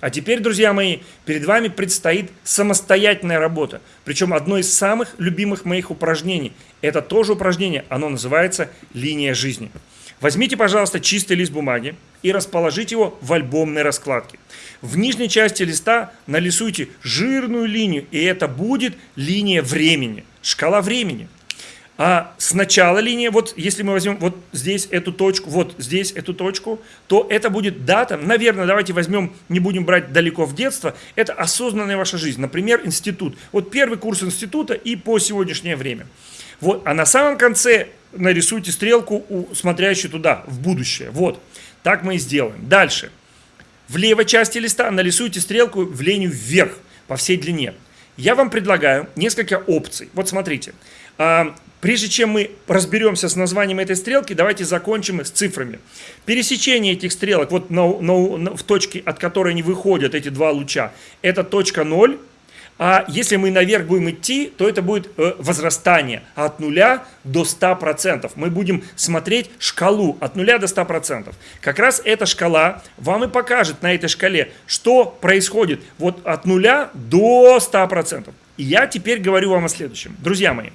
А теперь, друзья мои, перед вами предстоит самостоятельная работа. Причем одно из самых любимых моих упражнений. Это тоже упражнение, оно называется «Линия жизни». Возьмите, пожалуйста, чистый лист бумаги и расположите его в альбомной раскладке. В нижней части листа нарисуйте жирную линию, и это будет линия времени, шкала времени. А сначала линия, вот если мы возьмем вот здесь эту точку, вот здесь эту точку, то это будет дата, наверное, давайте возьмем, не будем брать далеко в детство, это осознанная ваша жизнь, например, институт. Вот первый курс института и по сегодняшнее время. Вот, а на самом конце нарисуйте стрелку, смотрящую туда, в будущее. Вот, так мы и сделаем. Дальше. В левой части листа нарисуйте стрелку в линию вверх по всей длине. Я вам предлагаю несколько опций. Вот смотрите. А, прежде чем мы разберемся с названием этой стрелки, давайте закончим с цифрами. Пересечение этих стрелок, вот на, на, на, в точке, от которой они выходят, эти два луча, это точка 0, а если мы наверх будем идти, то это будет э, возрастание от 0 до 100%. Мы будем смотреть шкалу от 0 до 100%. Как раз эта шкала вам и покажет на этой шкале, что происходит вот от 0 до 100%. И я теперь говорю вам о следующем. Друзья мои,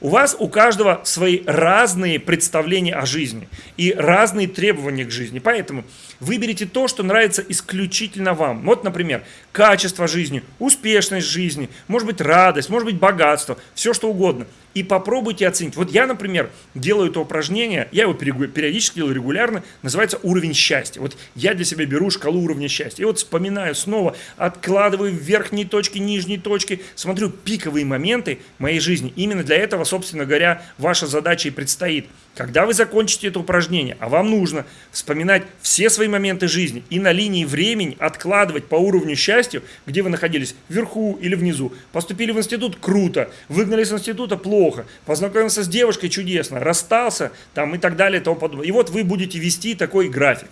у вас у каждого свои разные представления о жизни и разные требования к жизни. Поэтому выберите то, что нравится исключительно вам. Вот, например, качество жизни, успешность жизни, может быть радость, может быть богатство, все что угодно – и попробуйте оценить. Вот я, например, делаю это упражнение, я его периодически делаю регулярно, называется уровень счастья. Вот я для себя беру шкалу уровня счастья. И вот вспоминаю снова, откладываю верхние точки, нижние точки, смотрю пиковые моменты моей жизни. Именно для этого, собственно говоря, ваша задача и предстоит. Когда вы закончите это упражнение, а вам нужно вспоминать все свои моменты жизни и на линии времени откладывать по уровню счастья, где вы находились, вверху или внизу. Поступили в институт – круто, выгнали с института – плохо, познакомился с девушкой чудесно, расстался там и так далее и тому подобное. И вот вы будете вести такой график.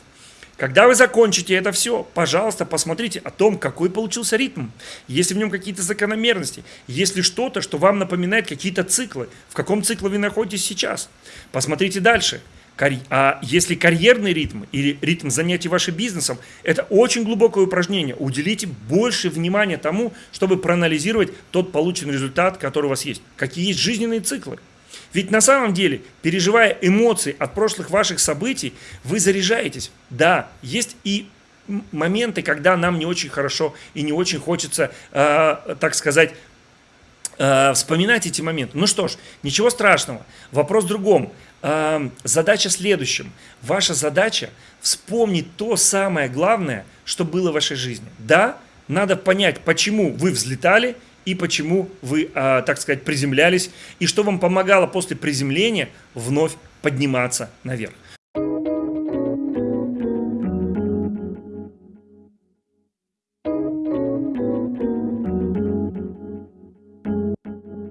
Когда вы закончите это все, пожалуйста, посмотрите о том, какой получился ритм. Есть в нем какие-то закономерности, есть ли что-то, что вам напоминает какие-то циклы, в каком цикле вы находитесь сейчас. Посмотрите дальше. А если карьерный ритм или ритм занятий вашим бизнесом, это очень глубокое упражнение. Уделите больше внимания тому, чтобы проанализировать тот полученный результат, который у вас есть. Какие есть жизненные циклы. Ведь на самом деле, переживая эмоции от прошлых ваших событий, вы заряжаетесь. Да, есть и моменты, когда нам не очень хорошо и не очень хочется, э, так сказать, э, вспоминать эти моменты. Ну что ж, ничего страшного. Вопрос в другом задача следующим. Ваша задача вспомнить то самое главное, что было в вашей жизни. Да, надо понять, почему вы взлетали и почему вы, а, так сказать, приземлялись, и что вам помогало после приземления вновь подниматься наверх.